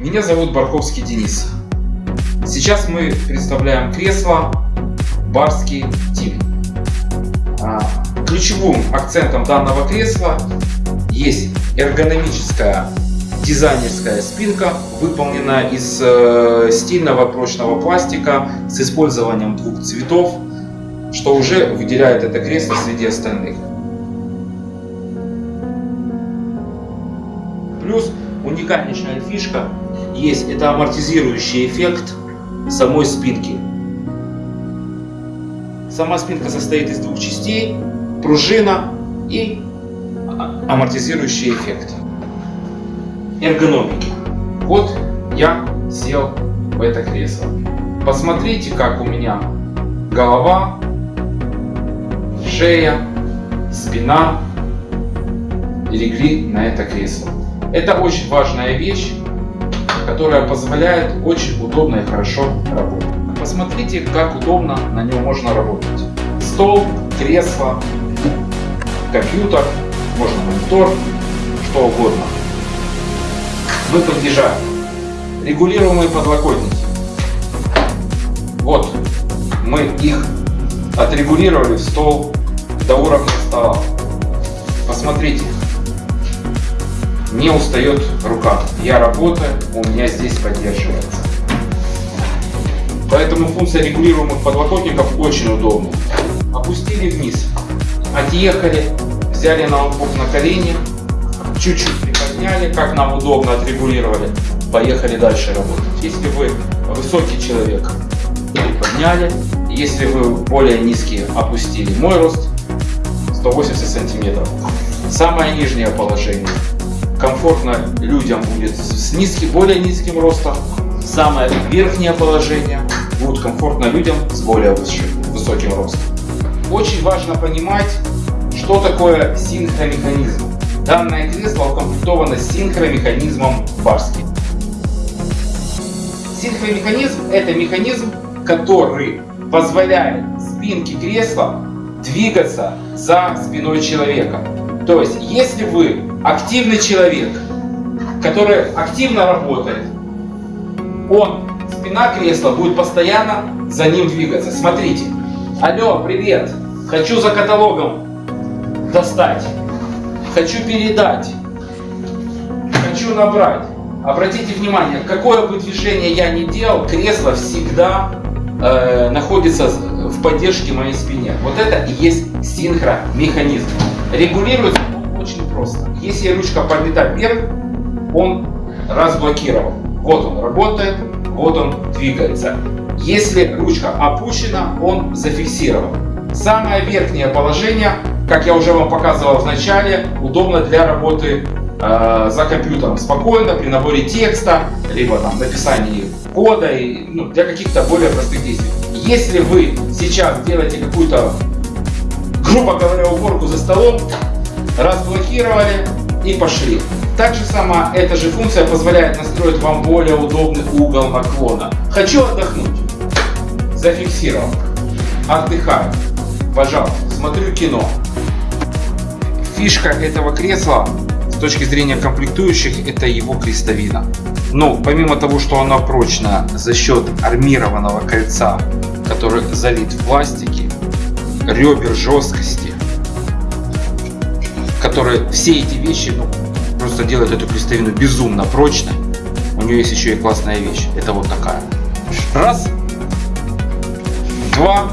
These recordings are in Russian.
Меня зовут Барковский Денис. Сейчас мы представляем кресло Барский Тим. А, ключевым акцентом данного кресла есть эргономическая дизайнерская спинка, выполненная из э, стильного прочного пластика с использованием двух цветов, что уже выделяет это кресло среди остальных. Плюс уникальнейшая фишка есть, это амортизирующий эффект самой спинки. Сама спинка состоит из двух частей, пружина и амортизирующий эффект. Эргономики. Вот я сел в это кресло. Посмотрите, как у меня голова, шея, спина легли на это кресло. Это очень важная вещь, которая позволяет очень удобно и хорошо работать. Посмотрите, как удобно на нем можно работать. Стол, кресло, компьютер, можно монитор, что угодно. Выпадежа. Регулируемые подлокотники. Вот, мы их отрегулировали в стол до уровня стола. Посмотрите, не устает рука. Я работаю, у меня здесь поддерживается. Поэтому функция регулируемых подлокотников очень удобна. Опустили вниз, отъехали, взяли ноутбук на колени, чуть-чуть приподняли, как нам удобно отрегулировали, поехали дальше работать. Если вы высокий человек, приподняли, если вы более низкий, опустили. Мой рост 180 сантиметров. Самое нижнее положение. Комфортно людям будет с низким, более низким ростом. Самое верхнее положение будет комфортно людям с более высоким ростом. Очень важно понимать, что такое синхромеханизм? Данное кресло укомплектовано синхромеханизмом Барски. Синхромеханизм – это механизм, который позволяет спинке кресла двигаться за спиной человека. То есть, если вы активный человек, который активно работает, он, спина кресла будет постоянно за ним двигаться. Смотрите. Алло, привет. Хочу за каталогом достать, хочу передать, хочу набрать. Обратите внимание, какое бы движение я ни делал, кресло всегда э, находится в поддержке моей спине. Вот это и есть синхромеханизм. Регулируется просто. Если ручка поднята вверх, он разблокировал. Вот он работает, вот он двигается. Если ручка опущена, он зафиксирован. Самое верхнее положение как я уже вам показывал в начале, удобно для работы э, за компьютером спокойно при наборе текста, либо там написании кода и ну, для каких-то более простых действий. Если вы сейчас делаете какую-то, грубо говоря, уборку за столом, разблокировали и пошли. Также сама эта же функция позволяет настроить вам более удобный угол наклона. Хочу отдохнуть. Зафиксировал. Отдыхаю. Пожалуйста, смотрю кино фишка этого кресла с точки зрения комплектующих это его крестовина. Но помимо того, что она прочная за счет армированного кольца, который залит в пластике, ребер жесткости, которые все эти вещи ну, просто делают эту крестовину безумно прочной. У нее есть еще и классная вещь. Это вот такая. Раз, два,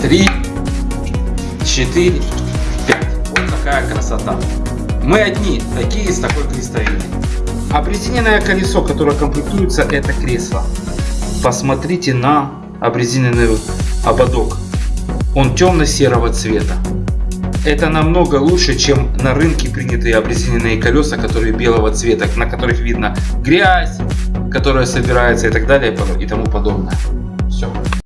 три, четыре, какая красота. Мы одни, такие с такой крестовиной. Обрезиненное колесо, которое комплектуется, это кресло. Посмотрите на обрезиненный ободок. Он темно-серого цвета. Это намного лучше, чем на рынке принятые обрезиненные колеса, которые белого цвета, на которых видно грязь, которая собирается и так далее и тому подобное. Все.